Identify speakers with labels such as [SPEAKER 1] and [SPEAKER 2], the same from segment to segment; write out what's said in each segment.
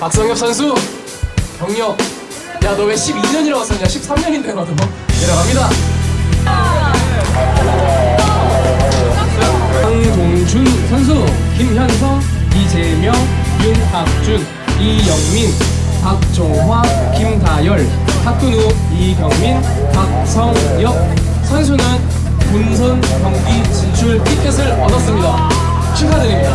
[SPEAKER 1] 박성엽 선수 경력. 야 너 왜 12년이라고 썼냐? 13년인데 너도 내려갑니다. 황동준 선수 김현성 이재명 윤학준 이영민 박종화 김다열 박근우 이경민 박성엽. 선수는 본선 경기 진출 티켓을 얻었습니다. 축하드립니다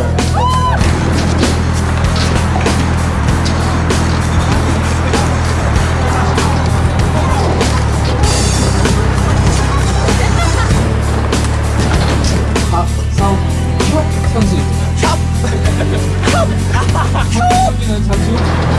[SPEAKER 1] 박성혁 선수. 경기는 잠시 후 남은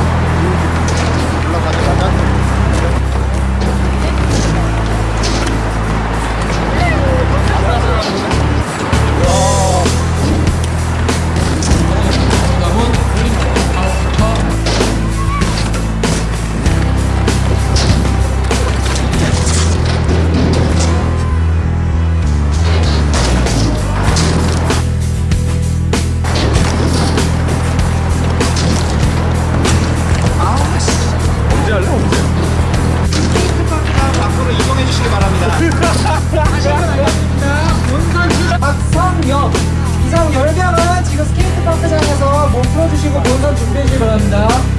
[SPEAKER 2] 준비해주시기 바랍니다